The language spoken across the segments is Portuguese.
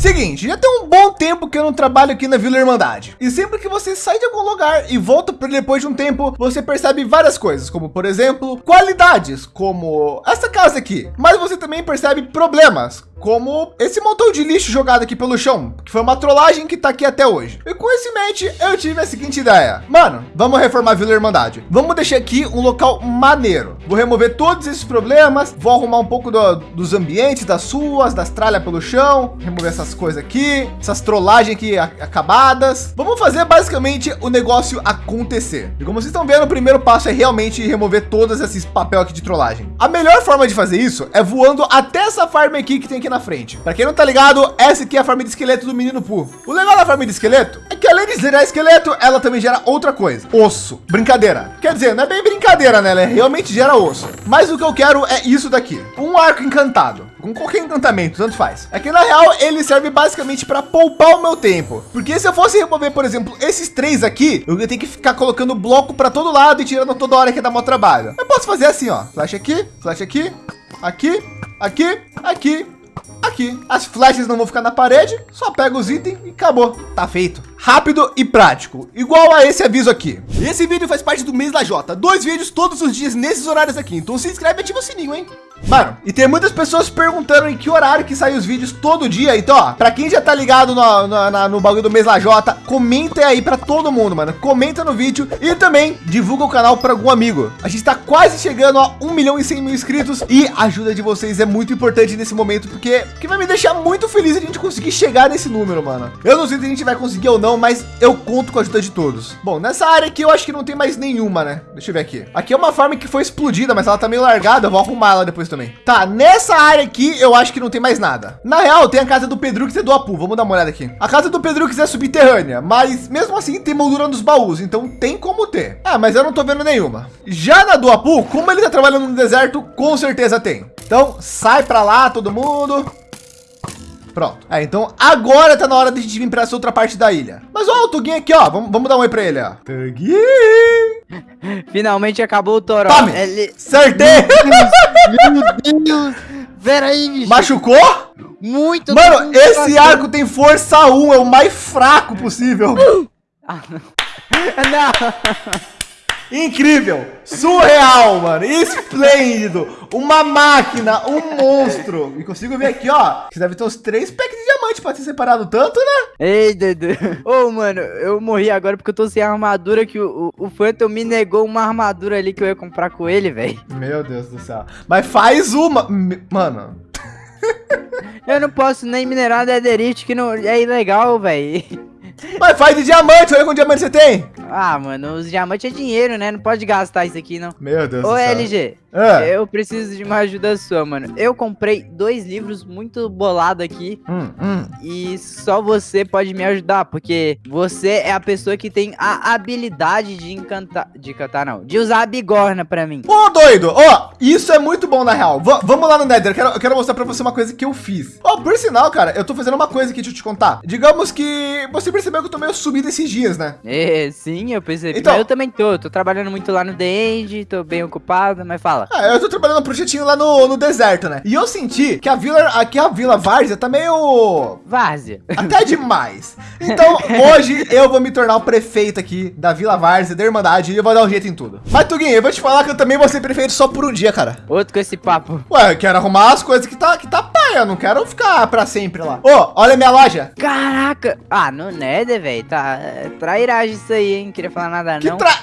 Seguinte, já tem um bom tempo que eu não trabalho aqui na Vila Irmandade. E sempre que você sai de algum lugar e volta para depois de um tempo, você percebe várias coisas, como por exemplo, qualidades, como essa casa aqui. Mas você também percebe problemas, como esse montão de lixo jogado aqui pelo chão, que foi uma trollagem que tá aqui até hoje. E com esse mente, eu tive a seguinte ideia. Mano, vamos reformar a Vila Irmandade. Vamos deixar aqui um local maneiro. Vou remover todos esses problemas, vou arrumar um pouco do, dos ambientes, das ruas, das tralhas pelo chão, remover essas coisas aqui, essas trollagens aqui acabadas. Vamos fazer basicamente o negócio acontecer. E como vocês estão vendo, o primeiro passo é realmente remover todos esses papel aqui de trollagem. A melhor forma de fazer isso é voando até essa farm aqui que tem aqui na frente. Para quem não tá ligado, essa aqui é a farm de esqueleto do menino Poo. O legal da farm de esqueleto é que além de gerar esqueleto, ela também gera outra coisa, osso. Brincadeira. Quer dizer, não é bem brincadeira, né? Ela realmente gera osso. Mas o que eu quero é isso daqui, um arco encantado com qualquer encantamento, tanto faz. É que na real ele serve basicamente para poupar o meu tempo, porque se eu fosse remover, por exemplo, esses três aqui, eu ia ter que ficar colocando bloco para todo lado e tirando toda hora que dá mó trabalho. Eu posso fazer assim, ó, flash aqui, flash aqui, aqui, aqui, aqui, aqui. As flechas não vão ficar na parede, só pega os itens e acabou. Tá feito. Rápido e prático, igual a esse aviso aqui. Esse vídeo faz parte do mês da Jota. Dois vídeos todos os dias nesses horários aqui. Então se inscreve e ativa o sininho, hein? Mano, e tem muitas pessoas perguntando em que horário que sai os vídeos todo dia. Então, ó, pra quem já tá ligado no, no, no bagulho do mês Lajota, comenta aí pra todo mundo, mano. Comenta no vídeo e também divulga o canal para algum amigo. A gente tá quase chegando a 1 milhão e 100 mil inscritos e a ajuda de vocês é muito importante nesse momento, porque, porque vai me deixar muito feliz a gente conseguir chegar nesse número, mano. Eu não sei se a gente vai conseguir ou não, mas eu conto com a ajuda de todos. Bom, nessa área aqui eu acho que não tem mais nenhuma, né? Deixa eu ver aqui. Aqui é uma farm que foi explodida, mas ela tá meio largada. Eu vou arrumar ela depois também. Tá, nessa área aqui, eu acho que não tem mais nada. Na real, tem a casa do Pedrux e do Apu. Vamos dar uma olhada aqui. A casa do Pedrux é subterrânea, mas mesmo assim tem moldura nos baús, então tem como ter. Ah, mas eu não tô vendo nenhuma. Já na do Apu, como ele tá trabalhando no deserto, com certeza tem. Então, sai para lá, todo mundo. Pronto. É, então agora tá na hora de a gente vir para essa outra parte da ilha. Mas ó, o Tuguinho aqui, ó. Vamos, vamos dar um oi para ele, ó. Tuguinho! Finalmente acabou o Toró. Tome! Ele... Acertei! Meu Deus! Pera aí, bicho. Machucou? Muito. Mano, esse arco tem força 1, é o mais fraco possível. Ah, não. não. Incrível, surreal, mano, esplêndido, uma máquina, um monstro. E consigo ver aqui, ó, que deve ter uns três packs de diamante para ser separado tanto, né? Ei, Dedo. Ô, oh, mano, eu morri agora porque eu tô sem armadura que o, o, o Phantom me negou uma armadura ali que eu ia comprar com ele, velho. Meu Deus do céu. Mas faz uma, mano. eu não posso nem minerar Netherite, que não é ilegal, velho. Mas faz de diamante, olha quanto diamante você tem. Ah, mano, os diamantes é dinheiro, né? Não pode gastar isso aqui, não. Meu Deus Ô, do céu. LG, é. eu preciso de uma ajuda sua, mano. Eu comprei dois livros muito bolado aqui. Hum, hum. E só você pode me ajudar, porque você é a pessoa que tem a habilidade de encantar... De encantar, não. De usar a bigorna pra mim. Ô, doido! Ó, isso é muito bom, na real. V vamos lá no Nether. Eu quero, eu quero mostrar pra você uma coisa que eu fiz. Ó, por sinal, cara, eu tô fazendo uma coisa aqui, deixa eu te contar. Digamos que você percebeu que eu tô meio subido esses dias, né? É, sim, eu percebi. Então, mas eu também tô. Tô trabalhando muito lá no The End, tô bem ocupado, mas fala. Ah, eu tô trabalhando no projetinho lá no, no deserto, né? E eu senti que a vila, aqui a Vila Várzea tá meio... Várzea. Até demais. Então, hoje eu vou me tornar o prefeito aqui da Vila Várzea, da Irmandade, e eu vou dar um jeito em tudo. Mas, Tuguinho, eu vou te falar que eu também vou ser prefeito só por um dia, cara. Outro com esse papo. Ué, eu quero arrumar as coisas que tá, que tá paia, eu não quero ficar pra sempre lá. Ô, oh, olha a minha loja. Caraca. Ah, no Nether, velho, tá trairagem isso aí, hein? Queria falar nada, que não. Tra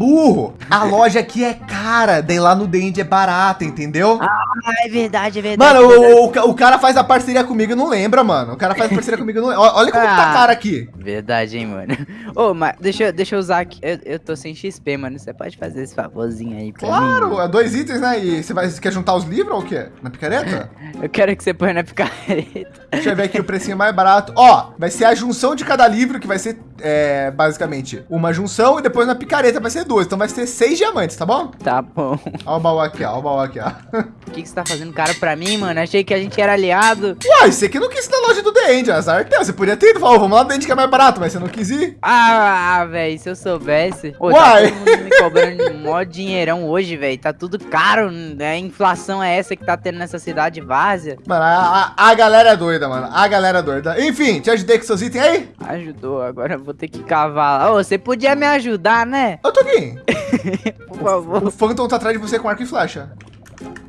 burro. A loja aqui é cara, daí lá no Dende é barata, entendeu? Ah, é verdade, é verdade. Mano, é verdade. O, o, o, cara faz a parceria comigo e não lembra, mano. O cara faz a parceria comigo e não lembra. Olha como ah, tá cara aqui. Verdade, hein, mano. Ô, oh, mas deixa, deixa eu usar aqui. Eu, eu tô sem XP, mano. Você pode fazer esse favorzinho aí pra claro, mim? Claro, é dois itens, né? E você, vai, você quer juntar os livros ou o quê? Na picareta? eu quero que você ponha na picareta. Deixa eu ver aqui o precinho mais barato. Ó, vai ser a junção de cada livro, que vai ser, é, basicamente, uma junção. E depois na picareta vai ser duas, então vai ser seis diamantes, tá bom? Tá bom. Olha o baú aqui, ó, o baú aqui, ó. O que, que você tá fazendo caro pra mim, mano? Achei que a gente era aliado. Uai, você que não quis ir na loja do The End, azar teu. Você podia ter ido, falou, vamos lá no The End que é mais barato, mas você não quis ir. Ah, velho, se eu soubesse. Pô, tá Uai. todo mundo me cobrando mó dinheirão hoje, velho. Tá tudo caro, né? A inflação é essa que tá tendo nessa cidade várzea. Mano, a, a, a galera é doida, mano. A galera é doida. Enfim, te ajudei com seus itens aí? Ajudou, agora eu vou ter que cavar lá. Ô, você podia me ajudar, né? Eu tô aqui. Por favor. O Phantom tá atrás de você com arco e flecha.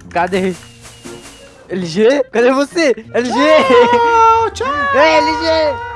Cadê? LG? Cadê você? LG? Tchau, tchau. Ei, LG!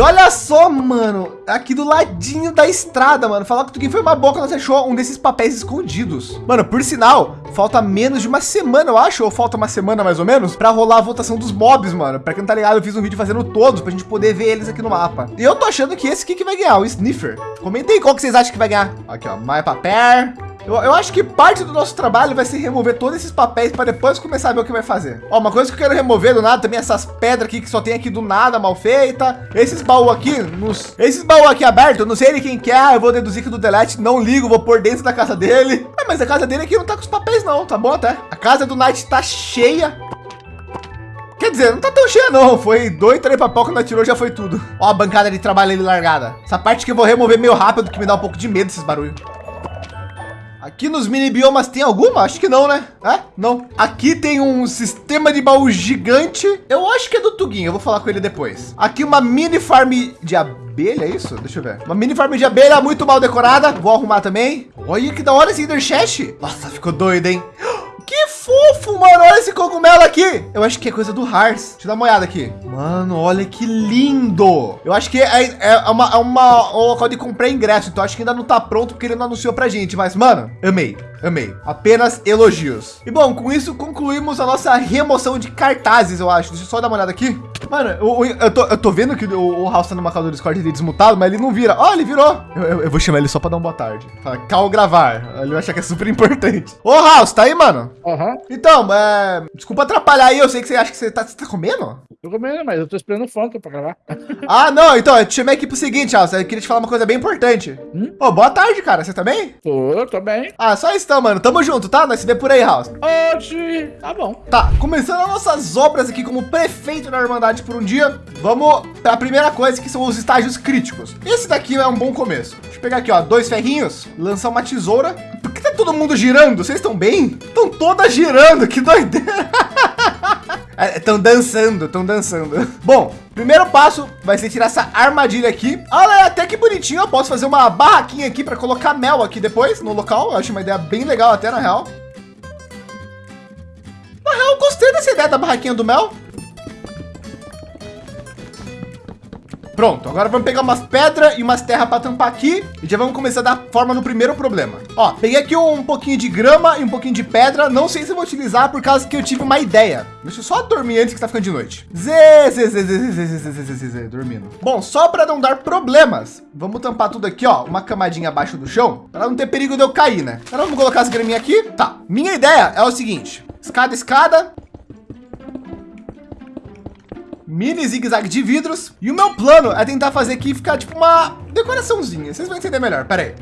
E olha só, mano, aqui do ladinho da estrada, mano. Falar que quem foi uma boca, nós achou um desses papéis escondidos. Mano, por sinal, falta menos de uma semana, eu acho, ou falta uma semana mais ou menos, para rolar a votação dos mobs, mano. Pra quem não tá ligado, eu fiz um vídeo fazendo todos pra gente poder ver eles aqui no mapa. E eu tô achando que esse aqui que vai ganhar, o Sniffer. Comentem qual que vocês acham que vai ganhar. Aqui, ó, My Paper. Eu, eu acho que parte do nosso trabalho vai ser remover todos esses papéis para depois começar a ver o que vai fazer. Ó, uma coisa que eu quero remover do nada também é essas pedras aqui que só tem aqui do nada, mal feita. Esses baús aqui, nos, esses baús aqui abertos, eu não sei de quem que é, eu vou deduzir que do Delete, não ligo, vou pôr dentro da casa dele. É, mas a casa dele aqui não tá com os papéis não, tá bom até. A casa do Knight tá cheia. Quer dizer, não tá tão cheia não, foi dois, três papel que nós tirou, já foi tudo. Ó a bancada de trabalho ali largada. Essa parte que eu vou remover meio rápido, que me dá um pouco de medo esses barulhos. Aqui nos mini biomas tem alguma? Acho que não, né? É? Não. Aqui tem um sistema de baú gigante. Eu acho que é do Tuguinho. Eu vou falar com ele depois. Aqui uma mini farm de abelha, é isso? Deixa eu ver. Uma mini farm de abelha muito mal decorada. Vou arrumar também. Olha que da hora esse Ender Chest. Nossa, ficou doido, hein? Que fofo, mano. Olha esse cogumelo aqui. Eu acho que é coisa do Hars. Deixa eu dar uma olhada aqui. Mano, olha que lindo. Eu acho que é, é uma, é uma um local de comprar ingresso. Então acho que ainda não tá pronto porque ele não anunciou pra gente. Mas, mano, amei. Amei. Apenas elogios. E bom, com isso concluímos a nossa remoção de cartazes, eu acho. Deixa eu só dar uma olhada aqui. Mano, eu, eu, tô, eu tô vendo que o, o House tá numa calma do Discord ele desmutado, mas ele não vira. Ó, ele virou. Eu, eu, eu vou chamar ele só pra dar uma boa tarde. Fala, cal gravar. Ele vai achar que é super importante. Ô, House, tá aí, mano? Aham. Então, é... desculpa atrapalhar aí. Eu sei que você acha que você tá, você tá comendo. Tô comendo, mas eu tô esperando o funk pra gravar. Ah, não. Então, eu te chamei aqui pro seguinte, House. Eu queria te falar uma coisa bem importante. Hum? Ô, boa tarde, cara. Você também? Tô, tô bem. Ah, só isso então, mano. Tamo junto, tá? Nós se vê por aí, House. Hoje, tá bom. Tá, começando as nossas obras aqui como prefeito da Irmandade por um dia, vamos para a primeira coisa que são os estágios críticos. Esse daqui é um bom começo. Deixa eu pegar aqui, ó, dois ferrinhos, lançar uma tesoura. Por que tá todo mundo girando? Vocês estão bem? Estão todas girando, que doideira. Estão dançando, estão dançando. Bom, primeiro passo vai ser tirar essa armadilha aqui. Olha, até que bonitinho. Eu posso fazer uma barraquinha aqui para colocar mel aqui depois no local. Eu acho uma ideia bem legal até na real. Na real, eu gostei dessa ideia da barraquinha do mel. Pronto, agora vamos pegar umas pedras e umas terras para tampar aqui e já vamos começar a dar forma no primeiro problema. Ó, peguei aqui um pouquinho de grama e um pouquinho de pedra. Não sei se vou utilizar por causa que eu tive uma ideia. Deixa eu só dormir antes que tá ficando de noite. Zê, zê, zê, zê, zê, zê, zê, zê, zê, dormindo. Bom, só para não dar problemas, vamos tampar tudo aqui, ó, uma camadinha abaixo do chão, para não ter perigo de eu cair, né? Agora vamos colocar as graminhas aqui. Tá. Minha ideia é o seguinte: escada, escada, mini zigue-zague de vidros. E o meu plano é tentar fazer aqui ficar tipo uma decoraçãozinha. Vocês vão entender melhor. Pera aí.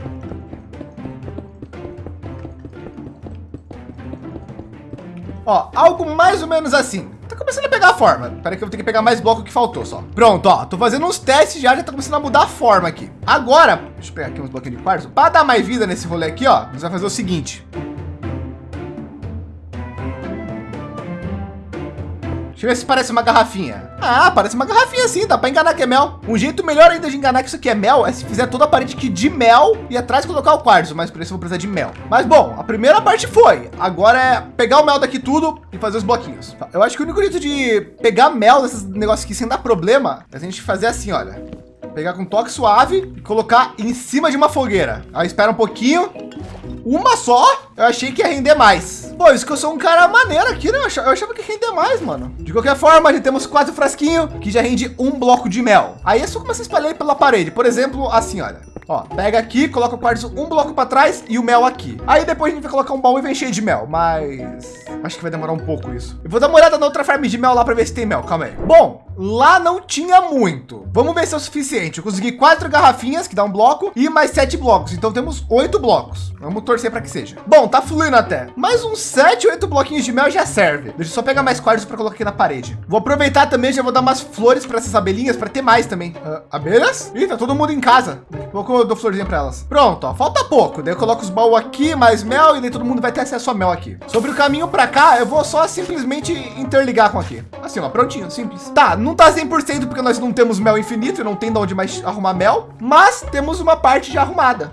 Ó, algo mais ou menos assim. Tá começando a pegar a forma. Pera que eu vou ter que pegar mais bloco que faltou só. Pronto, ó. Tô fazendo uns testes já, já tá começando a mudar a forma aqui. Agora, deixa eu pegar aqui uns bloquinhos de quartzo. Para dar mais vida nesse rolê aqui, ó, nós vamos fazer o seguinte. Deixa eu ver se parece uma garrafinha. Ah, parece uma garrafinha sim, dá para enganar que é mel. Um jeito melhor ainda de enganar que isso aqui é mel é se fizer toda a parede aqui de mel e atrás colocar o quartzo, mas por isso eu vou precisar de mel. Mas bom, a primeira parte foi. Agora é pegar o mel daqui tudo e fazer os bloquinhos. Eu acho que o único jeito de pegar mel desses negócios aqui sem dar problema é a gente fazer assim, olha. Pegar com toque suave e colocar em cima de uma fogueira. Aí espera um pouquinho. Uma só? Eu achei que ia render mais. Pô, isso que eu sou um cara maneiro aqui, né? Eu achava, que ia render mais, mano. De qualquer forma, já temos quatro frasquinhos que já rende um bloco de mel. Aí é só começar a espalhar pela parede. Por exemplo, assim, olha. Ó, pega aqui, coloca o quartzo um bloco para trás e o mel aqui. Aí depois a gente vai colocar um baú e vem cheio de mel, mas acho que vai demorar um pouco isso. Eu vou dar uma olhada na outra farm de mel lá para ver se tem mel. Calma aí. Bom, lá não tinha muito. Vamos ver se é o suficiente. Eu consegui quatro garrafinhas que dá um bloco e mais sete blocos. Então temos oito blocos. Vamos torcer para que seja. Bom, tá fluindo até. Mais uns sete, oito bloquinhos de mel já serve. Deixa eu só pegar mais quartos para colocar aqui na parede. Vou aproveitar também, já vou dar umas flores para essas abelhinhas para ter mais também. Uh, abelhas? Ih, tá todo mundo em casa. Daqui a pouco eu dou florzinha para elas. Pronto, ó, falta pouco. Daí eu coloco os baús aqui, mais mel e daí todo mundo vai ter acesso a mel aqui. Sobre o caminho para cá, eu vou só simplesmente interligar com aqui. Assim, ó, prontinho, simples. Tá, não tá 100% porque nós não temos mel infinito e não tem de onde mais arrumar mel, mas temos uma parte já arrumada.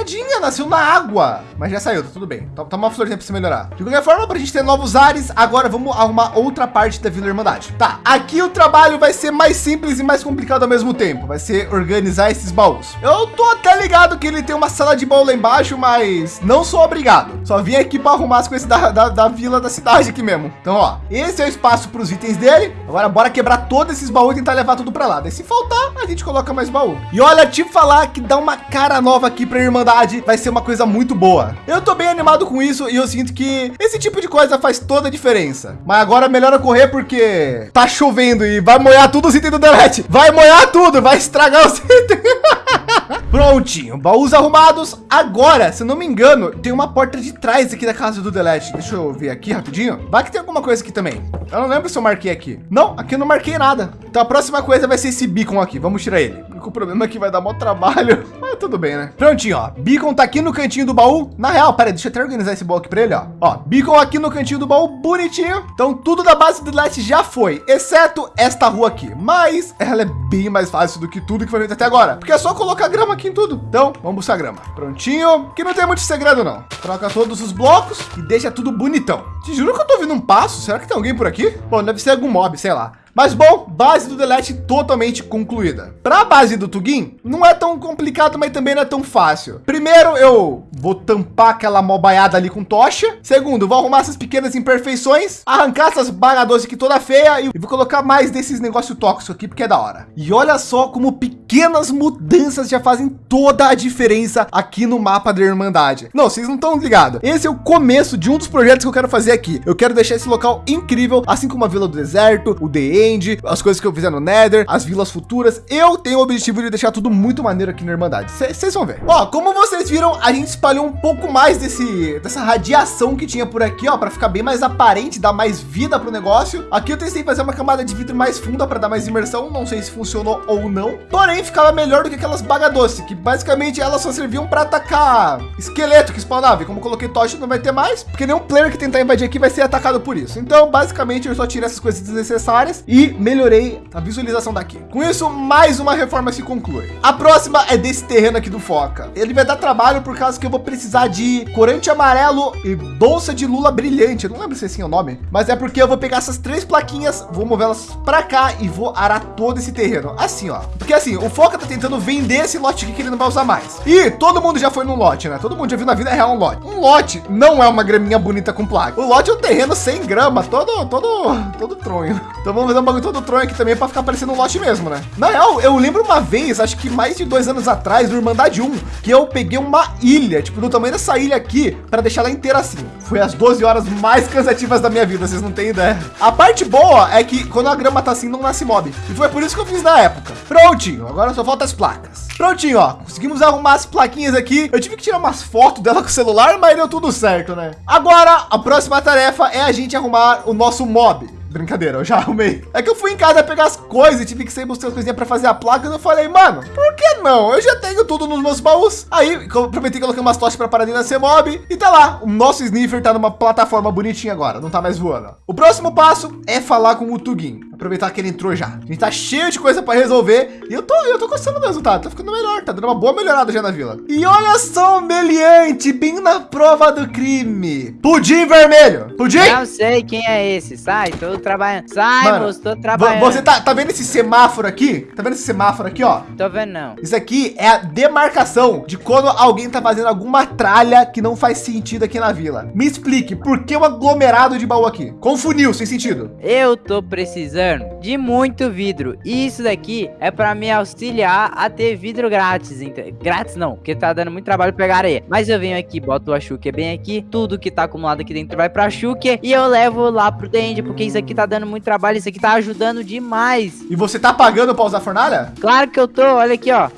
Tadinha, nasceu na água. Mas já saiu, tá tudo bem. Toma uma florzinha para se melhorar. De qualquer forma, para a gente ter novos ares, agora vamos arrumar outra parte da Vila Irmandade. Tá, aqui o trabalho vai ser mais simples e mais complicado ao mesmo tempo. Vai ser organizar esses baús. Eu tô até ligado que ele tem uma sala de baú lá embaixo, mas não sou obrigado. Só vim aqui para arrumar as coisas da, da, da, vila da cidade aqui mesmo. Então, ó, esse é o espaço para os itens dele. Agora, bora quebrar todos esses baús e tentar levar tudo para lá. Daí, se faltar, a gente coloca mais baú. E olha, te falar que dá uma cara nova aqui para a Irmandade vai ser uma coisa muito boa. Eu tô bem animado com isso e eu sinto que esse tipo de coisa faz toda a diferença. Mas agora é melhor eu correr porque tá chovendo e vai molhar tudo os itens do Delete. Vai molhar tudo, vai estragar os itens. Prontinho, baús arrumados. Agora, se não me engano, tem uma porta de trás aqui da casa do Delete. Deixa eu ver aqui rapidinho. Vai que tem alguma coisa aqui também. Eu não lembro se eu marquei aqui. Não, aqui eu não marquei nada. Então a próxima coisa vai ser esse beacon aqui. Vamos tirar ele. O problema é que vai dar maior trabalho. Tudo bem, né? Prontinho, ó. Beacon tá aqui no cantinho do baú. Na real, pera, deixa eu até organizar esse baú aqui para ele, ó. Ó, beacon aqui no cantinho do baú, bonitinho. Então tudo da base do Delete já foi, exceto esta rua aqui. Mas ela é bem mais fácil do que tudo que foi feito até agora. Porque é só colocar grama aqui em tudo. Então, vamos buscar grama. Prontinho. Que não tem muito segredo, não. Troca todos os blocos e deixa tudo bonitão. Te juro que eu tô ouvindo um passo. Será que tem alguém por aqui? Bom, deve ser algum mob, sei lá. Mas bom, base do Delete totalmente concluída. Para a base do Tugin, não é tão complicado, mas também não é tão fácil. Primeiro, eu vou tampar aquela mobaiada ali com tocha. Segundo, vou arrumar essas pequenas imperfeições, arrancar essas bagadoras aqui toda feia e vou colocar mais desses negócios tóxicos aqui, porque é da hora. E olha só como pequenas mudanças já fazem toda a diferença aqui no mapa da Irmandade. Não, vocês não estão ligados. Esse é o começo de um dos projetos que eu quero fazer aqui. Eu quero deixar esse local incrível, assim como a Vila do Deserto, o The End, as coisas que eu fizer no Nether, as vilas futuras. Eu tenho o objetivo de deixar tudo muito maneiro aqui na Irmandade. Vocês vão ver. Ó, como vocês viram, a gente espalhou um pouco mais desse dessa radiação que tinha por aqui, ó, para ficar bem mais aparente, dar mais vida para o negócio. Aqui eu tentei fazer uma camada de vidro mais funda para dar mais imersão. Não sei se funcionou ou não. Porém, ficava melhor do que aquelas bagadoce, que basicamente elas só serviam para atacar esqueleto que spawnava. E como coloquei tocha, não vai ter mais, porque nenhum player que tentar invadir aqui vai ser atacado por isso. Então, basicamente, eu só tirei essas coisas desnecessárias e melhorei a visualização daqui. Com isso, mais uma reforma se conclui. A próxima é desse terreno aqui do Foca. Ele vai dar trabalho por causa que eu vou precisar de corante amarelo e bolsa de lula brilhante. Eu não lembro se é assim o nome, mas é porque eu vou pegar essas três plaquinhas, vou mover elas para cá e vou arar todo esse terreno. Assim, ó. Porque assim, o Foca tá tentando vender esse lote aqui que ele não vai usar mais. E todo mundo já foi no lote, né? Todo mundo já viu na vida real um lote. Um lote não é uma graminha bonita com placa. O lote é um terreno sem grama, todo, todo, todo tronho. Então vamos fazer um bagulho todo tronho aqui também para ficar parecendo um lote mesmo, né? Na real, eu lembro uma vez, acho que mais de dois anos atrás, do Irmandade 1, que eu peguei uma ilha, tipo, do tamanho dessa ilha aqui, para deixar ela inteira assim. Foi as 12 horas mais cansativas da minha vida, vocês não têm ideia. A parte boa é que quando a grama tá assim, não nasce mob. E foi por isso que eu fiz na época. Prontinho, agora só falta as placas. Prontinho, ó. Conseguimos arrumar as plaquinhas aqui. Eu tive que tirar umas fotos dela com o celular, mas deu tudo certo, né? Agora, a próxima tarefa é a gente arrumar o nosso mob. Brincadeira, eu já arrumei. É que eu fui em casa pegar as coisas e tive que sair buscar as coisinhas para fazer a placa. E eu falei, mano, por que não? Eu já tenho tudo nos meus baús. Aí, prometi que coloquei umas tochas para parar na mob e tá lá. O nosso sniffer tá numa plataforma bonitinha agora, não tá mais voando. O próximo passo é falar com o Tugin. Aproveitar que ele entrou já. A gente tá cheio de coisa para resolver e eu tô, eu tô gostando do resultado. Tá ficando melhor, tá dando uma boa melhorada já na vila. E olha só o meliante, bem na prova do crime. Pudim vermelho. Pudim? Não sei quem é esse. Sai, tô trabalhando. Sai, Mano, moço, tô trabalhando. Você tá, tá vendo esse semáforo aqui? Tá vendo esse semáforo aqui, ó? Tô vendo não. Isso aqui é a demarcação de quando alguém tá fazendo alguma tralha que não faz sentido aqui na vila. Me explique, por que um aglomerado de baú aqui? Com funil, sem sentido. Eu tô precisando precisando de muito vidro. E isso daqui é para me auxiliar a ter vidro grátis. Grátis não, porque tá dando muito trabalho pegar areia. Mas eu venho aqui, boto a Shuker bem aqui. Tudo que tá acumulado aqui dentro vai pra Shuker. E eu levo lá pro Dende, porque isso aqui tá dando muito trabalho. Isso aqui tá ajudando demais. E você tá pagando pra usar a fornalha? Claro que eu tô, olha aqui, ó.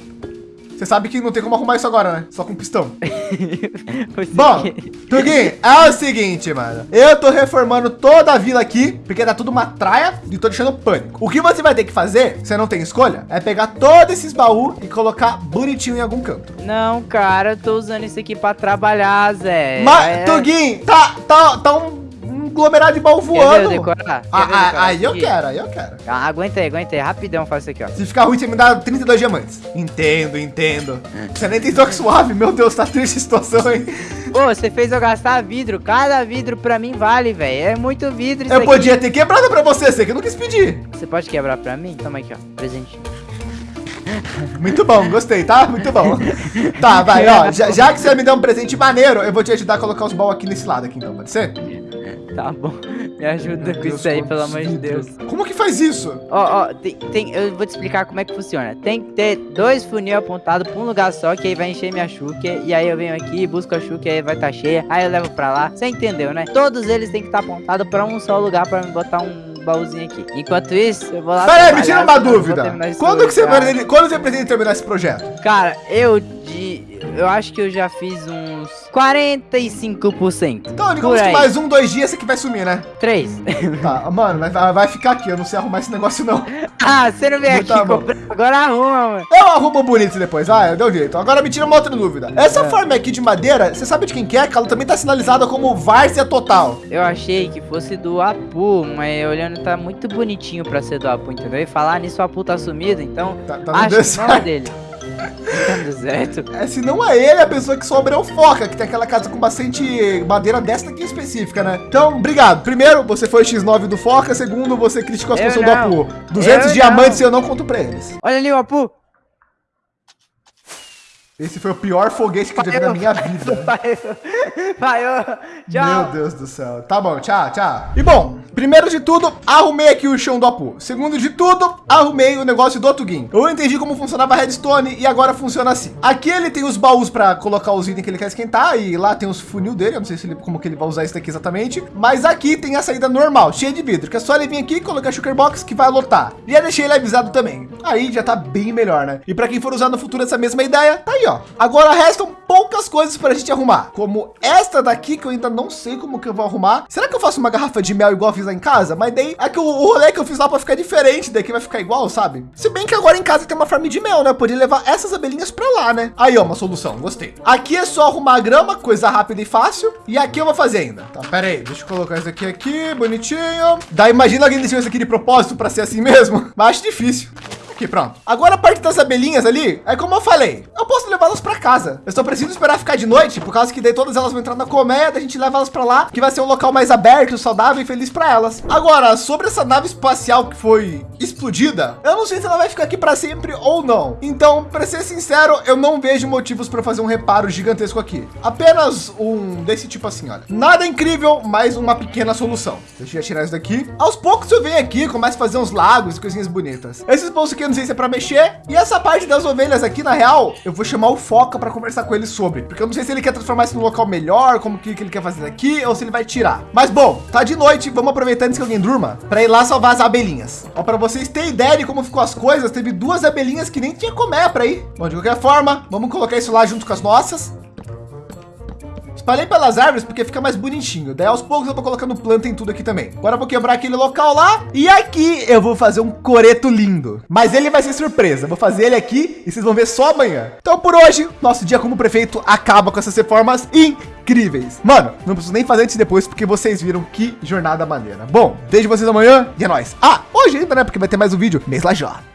Você sabe que não tem como arrumar isso agora, né? Só com pistão. Bom, Tuguin, é o seguinte, mano. Eu tô reformando toda a vila aqui, porque tá tudo uma traia e tô deixando pânico. O que você vai ter que fazer, você não tem escolha, é pegar todos esses baús e colocar bonitinho em algum canto. Não, cara, eu tô usando isso aqui pra trabalhar, Zé. Mas, é... Tuguin, tá, tá, tá um aglomerado de baú voando. Quer decorar? Ah, ah, aí eu quero, aí eu quero. Ah, aguenta aí. Rapidão faz isso aqui, ó. Se ficar ruim, você me dá 32 diamantes. Entendo, entendo. Você nem tem toque suave. Meu Deus, tá triste a situação, hein? Pô, você fez eu gastar vidro. Cada vidro pra mim vale, velho. É muito vidro Eu aqui. podia ter quebrado pra você, você que não quis pedir. Você pode quebrar pra mim? Toma aqui, ó. Presente. Muito bom, gostei, tá? Muito bom. Tá, vai, ó. Já, já, que você me deu um presente maneiro, eu vou te ajudar a colocar os balls aqui nesse lado aqui, então, pode ser? Tá bom. Me ajuda com isso aí, pelo amor de Deus. Como que faz isso? Ó, ó, tem, tem, eu vou te explicar como é que funciona. Tem que ter dois funil apontados pra um lugar só, que aí vai encher minha chuca. E aí eu venho aqui, busco a chuca, aí vai estar tá cheia. Aí eu levo pra lá. Você entendeu, né? Todos eles têm que estar tá apontados pra um só lugar pra me botar um baúzinho aqui. Enquanto isso, eu vou lá... Peraí, me tira uma dúvida. Quando que você, vai, quando você pretende terminar esse projeto? Cara, eu de eu acho que eu já fiz uns 45%. Então, digamos que mais um, dois dias você que vai sumir, né? Três. Tá, mano, vai, vai ficar aqui. Eu não sei arrumar esse negócio, não. ah, você não vem aqui tá comprar. Agora arruma, mano. Eu arrumo bonito depois. Ah, deu jeito. Agora me tira uma outra dúvida. Essa é. forma aqui de madeira, você sabe de quem que é? Que ela também tá sinalizada como Várzea Total. Eu achei que fosse do Apu, mas olhando tá muito bonitinho pra ser do Apu, entendeu? E falar nisso, o Apu tá sumido, então tá, tá acho que não é dele. É, se não é ele, a pessoa que sobra é o Foca, que tem aquela casa com bastante madeira desta aqui específica, né? Então, obrigado. Primeiro, você foi o X9 do Foca. Segundo, você criticou a situação do Apu. 200 eu diamantes não. eu não conto pra eles. Olha ali o Apu. Esse foi o pior foguete que eu já vi na minha vida. Vai, tchau. Meu Deus do céu. Tá bom, tchau, tchau. E bom, primeiro de tudo, arrumei aqui o chão do Apu. Segundo de tudo, arrumei o negócio do Tugin. Eu entendi como funcionava a redstone e agora funciona assim. Aqui ele tem os baús para colocar os itens que ele quer esquentar e lá tem os funil dele. Eu não sei se ele, como que ele vai usar isso daqui exatamente. Mas aqui tem a saída normal, cheia de vidro, que é só ele vir aqui e colocar a sugar box que vai lotar. E já deixei ele avisado também. Aí já tá bem melhor, né? E para quem for usar no futuro essa mesma ideia, tá aí, ó. Agora restam poucas coisas para a gente arrumar, como esta daqui que eu ainda não sei como que eu vou arrumar. Será que eu faço uma garrafa de mel igual eu fiz lá em casa? Mas daí é que o, o rolê que eu fiz lá para ficar diferente, daqui vai ficar igual, sabe? Se bem que agora em casa tem uma farm de mel, né? Eu poderia levar essas abelhinhas para lá, né? Aí, ó, uma solução, gostei. Aqui é só arrumar a grama, coisa rápida e fácil. E aqui eu vou fazer ainda. Tá, pera aí, deixa eu colocar isso aqui aqui, bonitinho. Daí imagina alguém deixando isso aqui de propósito para ser assim mesmo. Mas acho difícil. Aqui, pronto. Agora a parte das abelhinhas ali, é como eu falei, eu posso levá-las para casa. Eu só preciso esperar ficar de noite, por causa que daí todas elas vão entrar na colmeia, a gente leva elas para lá, que vai ser um local mais aberto, saudável e feliz para elas. Agora, sobre essa nave espacial que foi explodida, eu não sei se ela vai ficar aqui para sempre ou não. Então, para ser sincero, eu não vejo motivos para fazer um reparo gigantesco aqui. Apenas um desse tipo assim, olha. Nada incrível, mas uma pequena solução. Deixa eu tirar isso daqui. Aos poucos eu venho aqui, começo a fazer uns lagos e coisinhas bonitas. Esses bolsos aqui se é para mexer. E essa parte das ovelhas aqui, na real, eu vou chamar o Foca para conversar com ele sobre. Porque eu não sei se ele quer transformar isso num local melhor, como que, que ele quer fazer aqui, ou se ele vai tirar. Mas bom, tá de noite, vamos aproveitar antes que alguém durma, para ir lá salvar as abelhinhas. Ó, para vocês terem ideia de como ficou as coisas, teve duas abelhinhas que nem tinha comer para ir. Bom, de qualquer forma, vamos colocar isso lá junto com as nossas. Espalhei pelas árvores porque fica mais bonitinho. Daí aos poucos eu tô colocando planta em tudo aqui também. Agora eu vou quebrar aquele local lá. E aqui eu vou fazer um coreto lindo. Mas ele vai ser surpresa. Vou fazer ele aqui e vocês vão ver só amanhã. Então por hoje, nosso dia como prefeito acaba com essas reformas incríveis. Mano, não preciso nem fazer antes e depois porque vocês viram que jornada maneira. Bom, vejo vocês amanhã e é nóis. Ah, hoje ainda, né? Porque vai ter mais um vídeo. Mês Lajó.